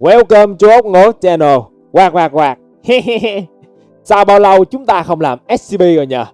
Welcome to ốc ngố channel. Quạt quạt quạt. Sau bao lâu chúng ta không làm SCP rồi nhờ?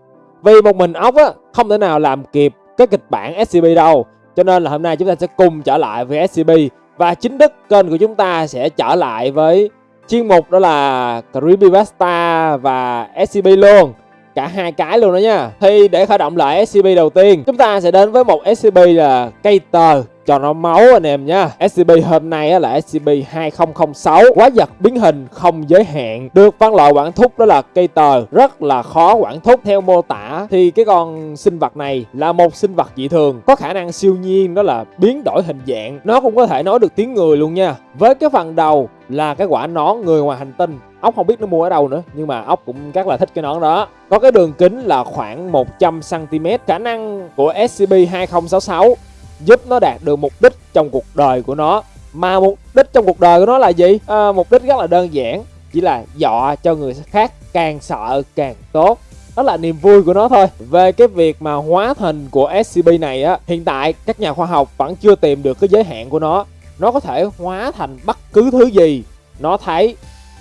Vì một mình ốc á, Không thể nào làm kịp cái kịch bản SCP đâu. Cho nên là hôm nay chúng ta sẽ cùng trở lại với SCP Và chính thức kênh của chúng ta sẽ trở lại với Chuyên mục đó là Creepypasta và SCP luôn. Cả hai cái luôn đó nha. Thì để khởi động lại SCP đầu tiên, Chúng ta sẽ đến với một SCP là cây tờ cho nó máu anh em nha SCP hôm nay là SCP-2006 Quá giật biến hình không giới hạn. Được phân loại quản thúc đó là cây tờ. Rất là khó quản thúc Theo mô tả. Thì cái con sinh vật này là một sinh vật dị thường. Có khả năng siêu nhiên, đó là biến đổi hình dạng. Nó cũng có thể nói được tiếng người luôn nha. Với cái phần đầu là cái quả nón người ngoài hành tinh. Ốc không biết nó mua ở đâu nữa, nhưng mà ốc cũng rất là thích cái nón đó. Có cái đường kính là khoảng 100 cm khả năng của SCP 2066 giúp nó đạt được mục đích trong cuộc đời của nó. Mà mục đích trong cuộc đời của nó là gì? À, mục đích rất là đơn giản chỉ là dọa cho người khác càng sợ càng tốt. Đó là niềm vui của nó thôi. Về cái việc mà hóa hình của SCP này á hiện tại các nhà khoa học vẫn chưa tìm được cái giới hạn của nó. Nó có thể hóa thành bất cứ thứ gì nó thấy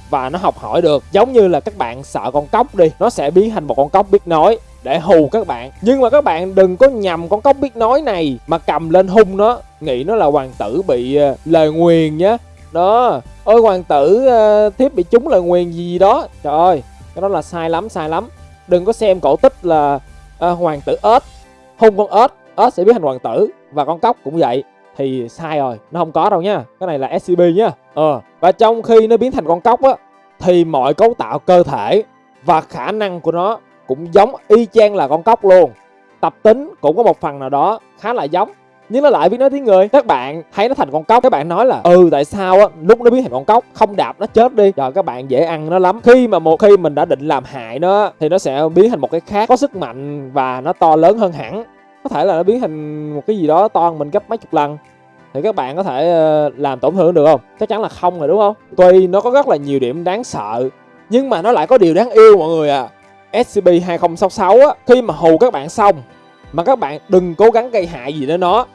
và nó học hỏi được. Giống như là các bạn sợ con cóc đi nó sẽ biến thành một con cóc biết nói để hù các bạn. Nhưng mà các bạn đừng có nhầm con cóc biết nói này mà cầm lên hung nó. Nghĩ nó là hoàng tử bị ờ, lời nguyền nhá. Đó. Ôi hoàng tử uh, thiếp bị trúng lời nguyền gì đó. Trời ơi cái đó là sai lắm sai lắm. Đừng có xem cổ tích là uh, hoàng tử ếch. Hung con ếch ếch sẽ biến thành hoàng tử. Và con cóc cũng vậy. Thì sai rồi nó không có đâu nha cái này là scb nhá. Ờ. Và trong khi nó biến thành con cóc á thì mọi cấu tạo cơ thể và khả năng của nó cũng giống y chang là con cóc luôn. Tập tính cũng có một phần nào đó khá là giống, nhưng nó lại biết nói tiếng người. Các bạn thấy nó thành con cóc, các bạn nói là ừ tại sao á, lúc nó biến thành con cóc, không đạp nó chết đi. Rồi các bạn dễ ăn nó lắm. Khi mà một, khi mình đã định làm hại nó thì nó sẽ biến thành một cái khác, có sức mạnh và nó to lớn hơn hẳn. Có thể là nó biến thành một cái gì đó to hơn mình gấp mấy chục lần. Thì các bạn có thể ờ, làm tổn thương được không? Chắc chắn là không rồi, đúng không? Tuy nó có rất là nhiều điểm đáng sợ, nhưng mà nó lại có điều đáng yêu, mọi người à SCP-2066 á, khi mà hù các bạn xong mà các bạn đừng cố gắng gây hại gì đến nó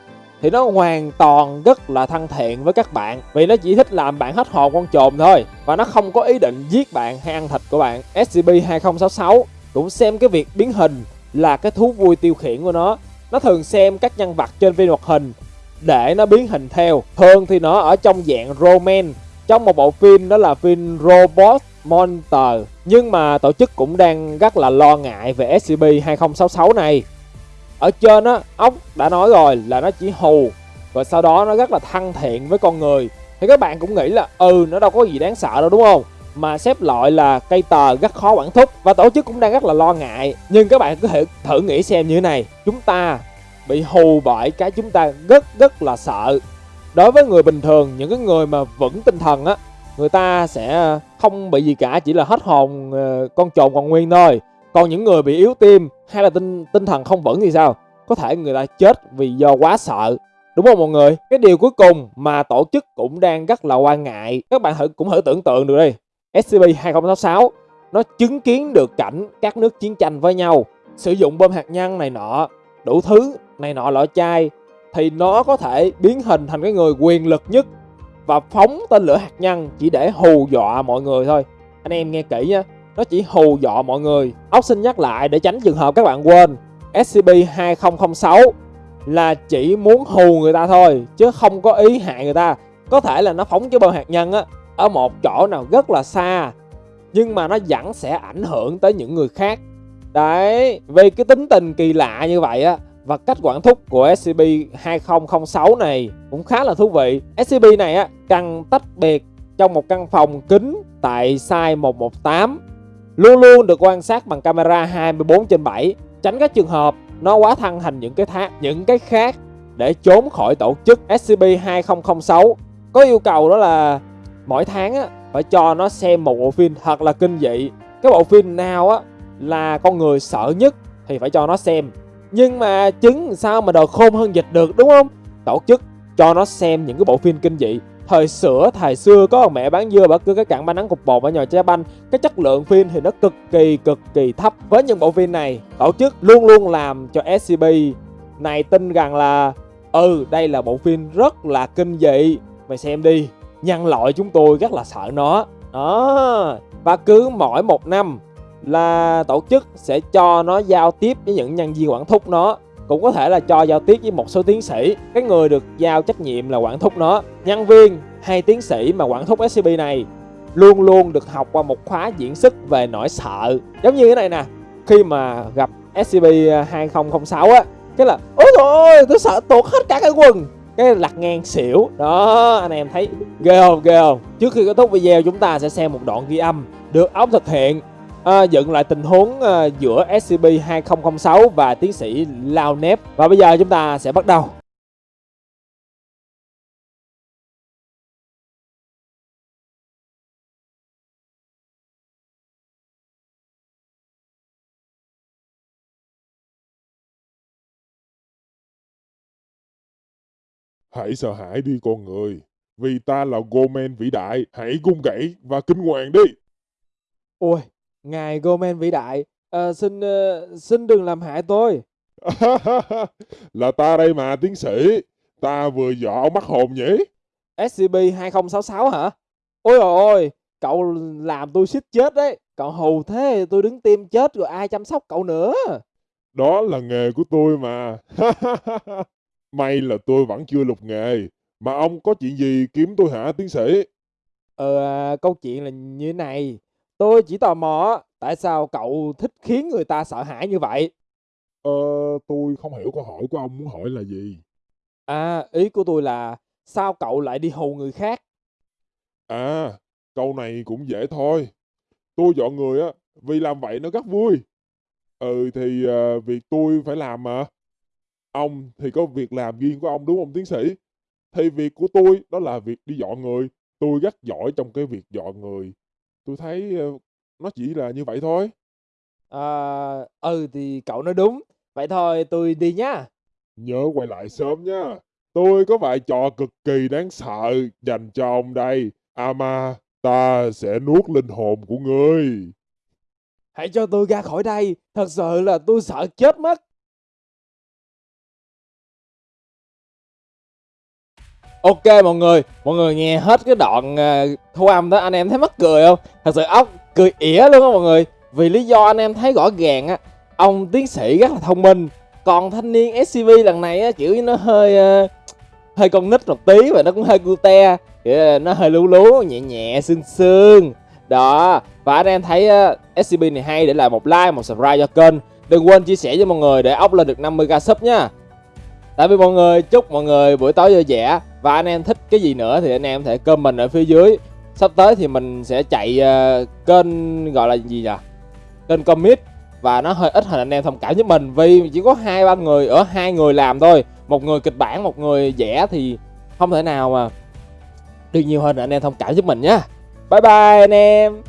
thì nó hoàn toàn rất là thân thiện với các bạn vì nó chỉ thích làm bạn hết hồn con trồn thôi và nó không có ý định giết bạn hay ăn thịt của bạn. SCP-2066 cũng xem cái việc biến hình là cái thú vui tiêu khiển của nó. Nó thường xem các nhân vật trên phim hoạt hình để nó biến hình theo. Thường thì nó ở trong dạng Roman trong một bộ phim đó là phim Robot. Monster nhưng mà tổ chức cũng đang rất là lo ngại về SCP-2066 này. Ở trên á ốc đã nói rồi là nó chỉ hù và sau đó nó rất là thân thiện với con người. Thì các bạn cũng nghĩ là ừ nó đâu có gì đáng sợ đâu, đúng không? Mà xếp loại là cây tờ rất khó quản thúc và tổ chức cũng đang rất là lo ngại. Nhưng các bạn có thể thử nghĩ xem như thế này. Chúng ta bị hù bởi cái chúng ta rất rất là sợ. Đối với người bình thường, những cái người mà vững tinh thần á người ta sẽ ờ, không bị gì cả, chỉ là hết hồn ờ, con trồn còn nguyên thôi. Còn những người bị yếu tim hay là tinh tinh thần không vững thì sao? Có thể người ta chết vì do quá sợ. Đúng không mọi người? Cái điều cuối cùng mà tổ chức cũng đang rất là quan ngại. Các bạn thử, cũng thử tưởng tượng được đi. Scp 2066 nó chứng kiến được cảnh các nước chiến tranh với nhau, sử dụng bom hạt nhân này nọ, đủ thứ này nọ, lọ chai, thì nó có thể biến hình thành cái người quyền lực nhất và phóng tên lửa hạt nhân chỉ để hù dọa mọi người thôi. Anh em nghe kỹ nhé nó chỉ hù dọa mọi người. Ốc xin nhắc lại để tránh trường hợp các bạn quên. SCP-2006 là chỉ muốn hù người ta thôi, chứ không có ý hại người ta. Có thể là nó phóng cái bom hạt nhân á, ở một chỗ nào rất là xa, nhưng mà nó vẫn sẽ ảnh hưởng tới những người khác. Đấy, vì cái tính tình kỳ lạ như vậy á và cách quản thúc của SCP-2006 này cũng khá là thú vị. SCP này á, cần tách biệt trong một căn phòng kính tại Site 118. Luôn luôn được quan sát bằng camera 24 trên 7, tránh các trường hợp nó quá thân thành những cái thác, những cái khác để trốn khỏi tổ chức SCP-2006. Có yêu cầu đó là mỗi tháng á, phải cho nó xem một bộ phim thật là kinh dị. Cái bộ phim nào á là con người sợ nhất thì phải cho nó xem nhưng mà trứng sao mà đòi khôn hơn dịch được, đúng không? Tổ chức cho nó xem những cái bộ phim kinh dị. Thời sữa thời xưa, có mẹ bán dưa bà cứ cái cặn ba nắng cục bột ở nhà trái banh. Cái chất lượng phim thì nó cực kỳ cực kỳ thấp với những bộ phim này. Tổ chức luôn luôn làm cho scb này tin rằng là ừ đây là bộ phim rất là kinh dị. Mày xem đi, nhân loại chúng tôi rất là sợ nó. Đó. Và cứ mỗi một năm là tổ chức sẽ cho nó giao tiếp với những nhân viên quản thúc nó. Cũng có thể là cho giao tiếp với một số tiến sĩ. Cái người được giao trách nhiệm là quản thúc nó. Nhân viên hay tiến sĩ mà quản thúc scb này luôn luôn được học qua một khóa diễn xuất về nỗi sợ. Giống như thế này nè, khi mà gặp scb 2006 á, cái là, ôi trời tôi sợ tuột hết cả cái quần. Cái lặt ngang xỉu. Đó, anh em thấy ghê không? Ghê không? Trước khi kết thúc video, chúng ta sẽ xem một đoạn ghi âm được ống thực hiện à, dựng lại tình huống à, giữa SCP-2006 và tiến sĩ Lao Nếp. Và bây giờ chúng ta sẽ bắt đầu. Hãy sợ hãi đi con người, vì ta là Gomen vĩ đại, hãy cung gãy và kinh hoàng đi. ôi ngài Gomen vĩ đại à, xin ờ, xin đừng làm hại tôi là ta đây mà tiến sĩ, ta vừa dọ ông mắc hồn nhỉ? SCP-2066 hả ôi trời ơi cậu làm tôi suýt chết đấy cậu hù thế tôi đứng tim chết rồi ai chăm sóc cậu nữa Đó là nghề của tôi mà. May là tôi vẫn chưa lục nghề, mà ông có chuyện gì kiếm tôi hả tiến sĩ? Ờ, à, câu chuyện là như thế này. Tôi chỉ tò mò tại sao cậu thích khiến người ta sợ hãi như vậy? Ờ, tôi không hiểu câu hỏi của ông muốn hỏi là gì. À, ý của tôi là sao cậu lại đi hù người khác? À, câu này cũng dễ thôi. Tôi dọn người á, vì làm vậy nó rất vui. Ừ thì à, việc tôi phải làm mà. Ông thì có việc làm riêng của ông đúng không tiến sĩ? Thì việc của tôi đó là việc đi dọn người. Tôi rất giỏi trong cái việc dọn người. Tôi thấy ờ, nó chỉ là như vậy thôi. À, ừ thì cậu nói đúng. Vậy thôi tôi đi nhá. Nhớ quay lại sớm nha. Tôi có vài trò cực kỳ đáng sợ dành cho ông đây. Ama, ta sẽ nuốt linh hồn của ngươi. Hãy cho tôi ra khỏi đây. Thật sự là tôi sợ chết mất. Ok mọi người, mọi người nghe hết cái đoạn uh, thu âm đó anh em thấy mắc cười không? Thật sự ốc cười ỉa luôn á mọi người. Vì lý do anh em thấy rõ ràng á, ông tiến sĩ rất là thông minh. Còn thanh niên SCV lần này á kiểu như nó hơi uh, hơi con nít một tí và nó cũng hơi cute, kiểu nó hơi lú lú, nhẹ nhẹ sương sương. Đó, và anh em thấy à, uh, SCP này hay để lại một like, một subscribe cho kênh. Đừng quên chia sẻ cho mọi người để ốc lên được 50k sub nha. Tại vì mọi người chúc mọi người buổi tối vui vẻ và anh em thích cái gì nữa thì anh em có thể comment ở phía dưới. Sắp tới thì mình sẽ chạy uh, kênh gọi là gì nhỉ? Kênh commit và nó hơi ít hình anh em thông cảm với mình vì chỉ có hai ba người ở hai người làm thôi, một người kịch bản, một người vẽ thì không thể nào mà được nhiều hơn anh em thông cảm giúp mình nhé. Bye bye anh em.